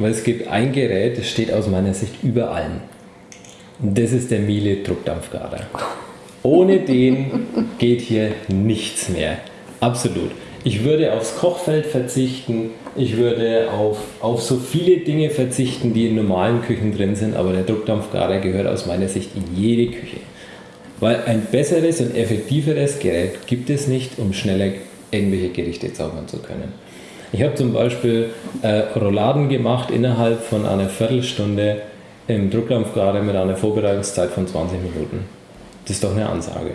Weil es gibt ein Gerät, das steht aus meiner Sicht über allen. Und das ist der Miele Druckdampfgarer. Ohne den geht hier nichts mehr. Absolut. Ich würde aufs Kochfeld verzichten, ich würde auf, auf so viele Dinge verzichten, die in normalen Küchen drin sind, aber der Druckdampfgarer gehört aus meiner Sicht in jede Küche. Weil ein besseres und effektiveres Gerät gibt es nicht, um schneller irgendwelche Gerichte zaubern zu können. Ich habe zum Beispiel äh, Rouladen gemacht innerhalb von einer Viertelstunde im Druckdampfgarer mit einer Vorbereitungszeit von 20 Minuten. Das ist doch eine Ansage.